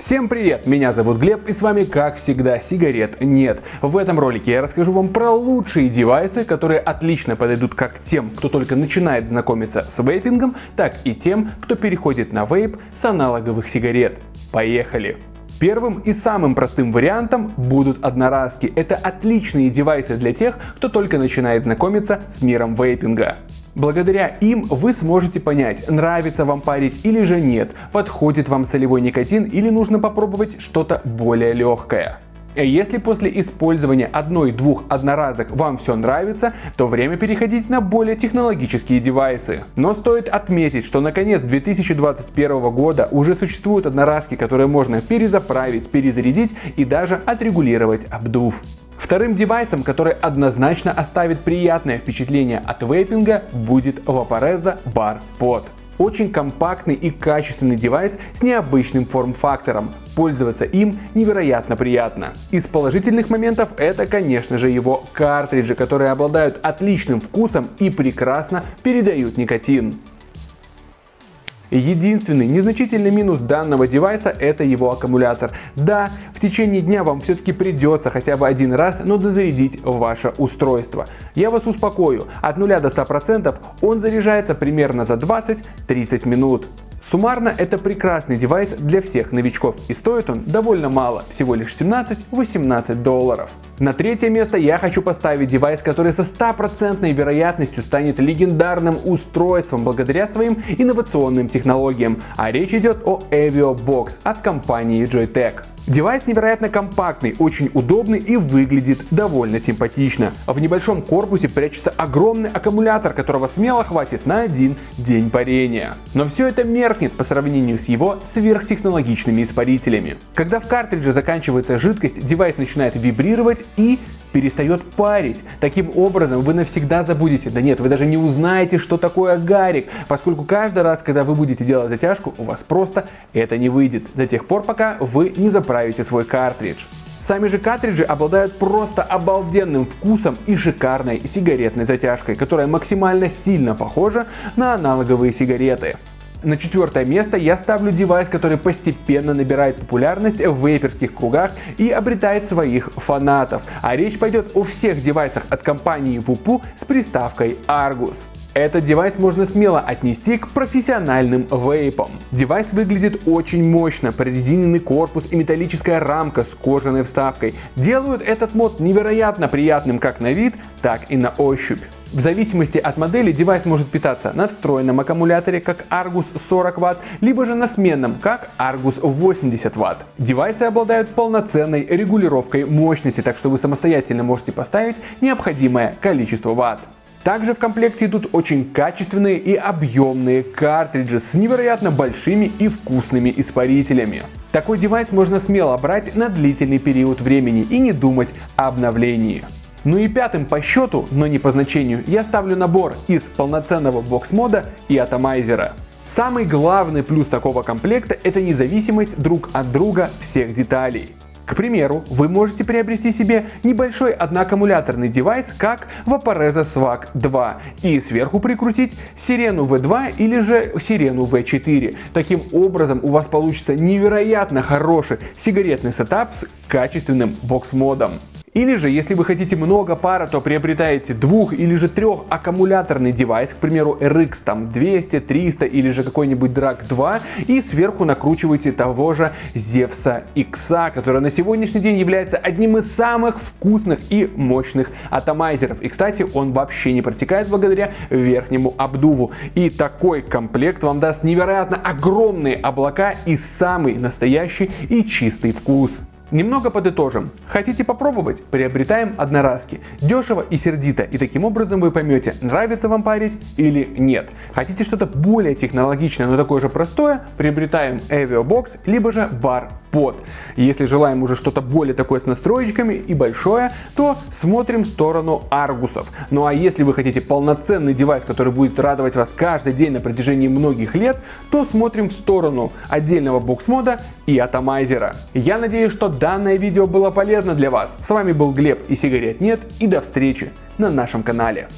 Всем привет, меня зовут Глеб и с вами как всегда сигарет нет. В этом ролике я расскажу вам про лучшие девайсы, которые отлично подойдут как тем, кто только начинает знакомиться с вейпингом, так и тем, кто переходит на вейп с аналоговых сигарет. Поехали! Первым и самым простым вариантом будут одноразки. Это отличные девайсы для тех, кто только начинает знакомиться с миром вейпинга. Благодаря им вы сможете понять, нравится вам парить или же нет, подходит вам солевой никотин или нужно попробовать что-то более легкое. Если после использования одной-двух одноразок вам все нравится, то время переходить на более технологические девайсы. Но стоит отметить, что на конец 2021 года уже существуют одноразки, которые можно перезаправить, перезарядить и даже отрегулировать обдув. Вторым девайсом, который однозначно оставит приятное впечатление от вейпинга, будет Vaporeza Bar Pod. Очень компактный и качественный девайс с необычным форм-фактором. Пользоваться им невероятно приятно. Из положительных моментов это, конечно же, его картриджи, которые обладают отличным вкусом и прекрасно передают никотин. Единственный незначительный минус данного девайса это его аккумулятор. Да, в течение дня вам все-таки придется хотя бы один раз, но дозарядить ваше устройство. Я вас успокою, от 0 до 100% он заряжается примерно за 20-30 минут. Суммарно это прекрасный девайс для всех новичков и стоит он довольно мало, всего лишь 17-18 долларов. На третье место я хочу поставить девайс, который со стопроцентной вероятностью станет легендарным устройством благодаря своим инновационным технологиям, а речь идет о Avio Box от компании Joytech. Девайс невероятно компактный, очень удобный и выглядит довольно симпатично. В небольшом корпусе прячется огромный аккумулятор, которого смело хватит на один день парения. Но все это меркнет по сравнению с его сверхтехнологичными испарителями. Когда в картридже заканчивается жидкость, девайс начинает вибрировать и перестает парить. Таким образом вы навсегда забудете, да нет, вы даже не узнаете, что такое гарик, поскольку каждый раз, когда вы будете делать затяжку, у вас просто это не выйдет, до тех пор, пока вы не заправите свой картридж. Сами же картриджи обладают просто обалденным вкусом и шикарной сигаретной затяжкой, которая максимально сильно похожа на аналоговые сигареты. На четвертое место я ставлю девайс, который постепенно набирает популярность в вейперских кругах и обретает своих фанатов. А речь пойдет о всех девайсах от компании Voopoo с приставкой Argus. Этот девайс можно смело отнести к профессиональным вейпам. Девайс выглядит очень мощно, прорезиненный корпус и металлическая рамка с кожаной вставкой делают этот мод невероятно приятным как на вид, так и на ощупь. В зависимости от модели девайс может питаться на встроенном аккумуляторе, как Argus 40 Вт, либо же на сменном, как Argus 80 Вт. Девайсы обладают полноценной регулировкой мощности, так что вы самостоятельно можете поставить необходимое количество Вт. Также в комплекте идут очень качественные и объемные картриджи с невероятно большими и вкусными испарителями. Такой девайс можно смело брать на длительный период времени и не думать о обновлении. Ну и пятым по счету, но не по значению, я ставлю набор из полноценного бокс-мода и атомайзера. Самый главный плюс такого комплекта это независимость друг от друга всех деталей. К примеру, вы можете приобрести себе небольшой одноаккумуляторный девайс, как Vaporesso Swag 2, и сверху прикрутить Сирену V2 или же Сирену V4. Таким образом у вас получится невероятно хороший сигаретный сетап с качественным бокс-модом. Или же, если вы хотите много пара, то приобретаете двух или же трех аккумуляторный девайс, к примеру RX там 200, 300 или же какой-нибудь Drag 2 и сверху накручиваете того же Zevsa X, который на сегодняшний день является одним из самых вкусных и мощных атомайзеров. И кстати, он вообще не протекает благодаря верхнему обдуву. И такой комплект вам даст невероятно огромные облака и самый настоящий и чистый вкус. Немного подытожим. Хотите попробовать? Приобретаем одноразки. Дешево и сердито. И таким образом вы поймете, нравится вам парить или нет. Хотите что-то более технологичное, но такое же простое? Приобретаем Avio Box, либо же Bar Pod. Если желаем уже что-то более такое с настроечками и большое, то смотрим в сторону аргусов. Ну а если вы хотите полноценный девайс, который будет радовать вас каждый день на протяжении многих лет, то смотрим в сторону отдельного бокс-мода и атомайзера. Я надеюсь, что данное видео было полезно для вас. С вами был Глеб и сигарет нет и до встречи на нашем канале.